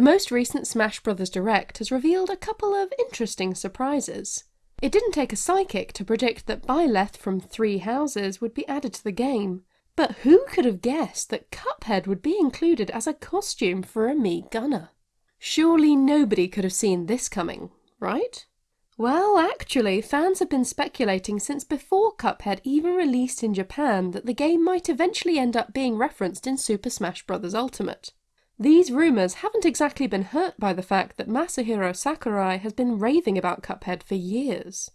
The most recent Smash Bros. Direct has revealed a couple of interesting surprises. It didn't take a psychic to predict that Byleth from Three Houses would be added to the game, but who could have guessed that Cuphead would be included as a costume for a Mii Gunner? Surely nobody could have seen this coming, right? Well, actually, fans have been speculating since before Cuphead even released in Japan that the game might eventually end up being referenced in Super Smash Bros. Ultimate. These rumours haven't exactly been hurt by the fact that Masahiro Sakurai has been raving about Cuphead for years.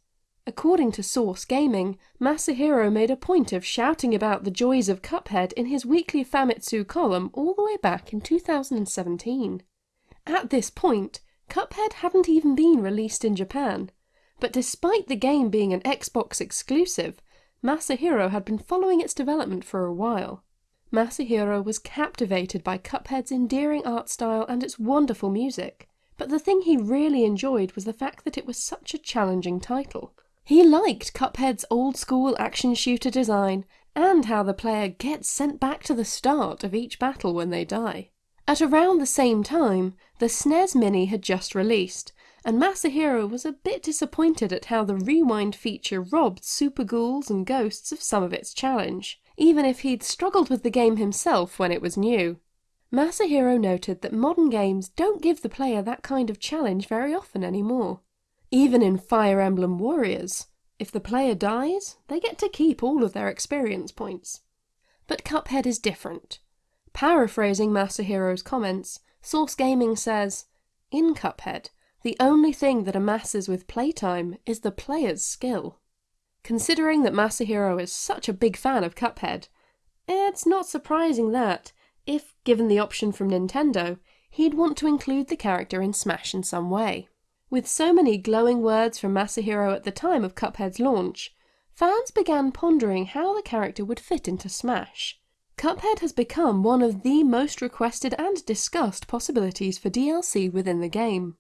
According to Source Gaming, Masahiro made a point of shouting about the joys of Cuphead in his weekly Famitsu column all the way back in 2017. At this point, Cuphead hadn't even been released in Japan, but despite the game being an Xbox exclusive, Masahiro had been following its development for a while. Masahiro was captivated by Cuphead's endearing art style and its wonderful music, but the thing he really enjoyed was the fact that it was such a challenging title. He liked Cuphead's old school action shooter design and how the player gets sent back to the start of each battle when they die. At around the same time, the SNES Mini had just released, and Masahiro was a bit disappointed at how the rewind feature robbed Super Ghouls and Ghosts of some of its challenge even if he'd struggled with the game himself when it was new. Masahiro noted that modern games don't give the player that kind of challenge very often anymore. Even in Fire Emblem Warriors, if the player dies, they get to keep all of their experience points. But Cuphead is different. Paraphrasing Masahiro's comments, Source Gaming says, In Cuphead, the only thing that amasses with playtime is the player's skill. Considering that Masahiro is such a big fan of Cuphead, it's not surprising that, if given the option from Nintendo, he'd want to include the character in Smash in some way. With so many glowing words from Masahiro at the time of Cuphead's launch, fans began pondering how the character would fit into Smash. Cuphead has become one of the most requested and discussed possibilities for DLC within the game.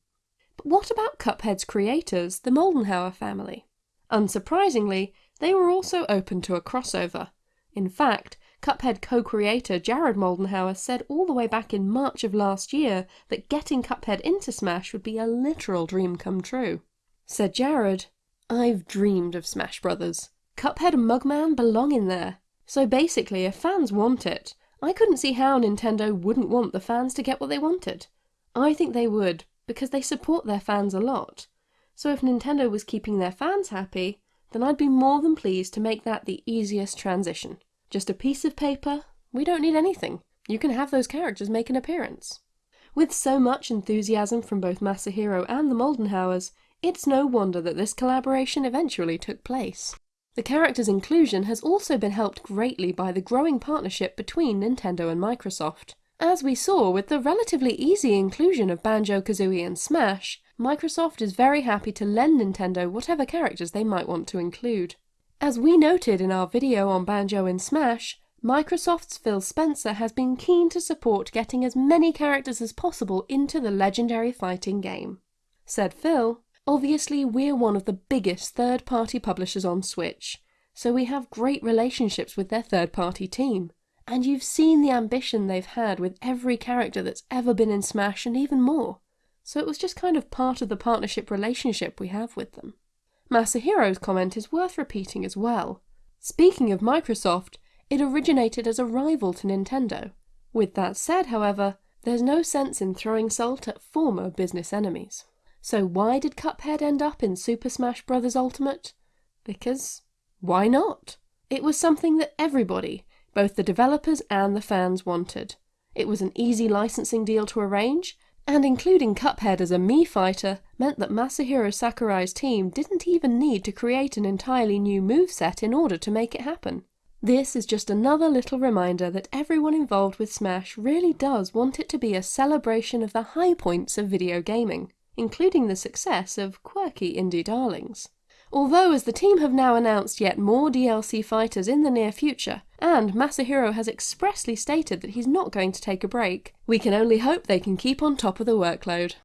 But what about Cuphead's creators, the Moldenhauer family? Unsurprisingly, they were also open to a crossover. In fact, Cuphead co-creator Jared Moldenhauer said all the way back in March of last year that getting Cuphead into Smash would be a literal dream come true. Said Jared, I've dreamed of Smash Brothers. Cuphead and Mugman belong in there. So basically, if fans want it, I couldn't see how Nintendo wouldn't want the fans to get what they wanted. I think they would, because they support their fans a lot. So if Nintendo was keeping their fans happy, then I'd be more than pleased to make that the easiest transition. Just a piece of paper, we don't need anything. You can have those characters make an appearance. With so much enthusiasm from both Masahiro and the Moldenhauers, it's no wonder that this collaboration eventually took place. The character's inclusion has also been helped greatly by the growing partnership between Nintendo and Microsoft. As we saw with the relatively easy inclusion of Banjo-Kazooie and Smash, Microsoft is very happy to lend Nintendo whatever characters they might want to include. As we noted in our video on Banjo in Smash, Microsoft's Phil Spencer has been keen to support getting as many characters as possible into the legendary fighting game. Said Phil, Obviously, we're one of the biggest third party publishers on Switch, so we have great relationships with their third party team. And you've seen the ambition they've had with every character that's ever been in Smash and even more so it was just kind of part of the partnership relationship we have with them. Masahiro's comment is worth repeating as well. Speaking of Microsoft, it originated as a rival to Nintendo. With that said, however, there's no sense in throwing salt at former business enemies. So why did Cuphead end up in Super Smash Bros. Ultimate? Because why not? It was something that everybody, both the developers and the fans wanted. It was an easy licensing deal to arrange, and including Cuphead as a Mii fighter meant that Masahiro Sakurai's team didn't even need to create an entirely new moveset in order to make it happen. This is just another little reminder that everyone involved with Smash really does want it to be a celebration of the high points of video gaming, including the success of quirky indie darlings. Although as the team have now announced yet more DLC fighters in the near future, and Masahiro has expressly stated that he's not going to take a break, we can only hope they can keep on top of the workload.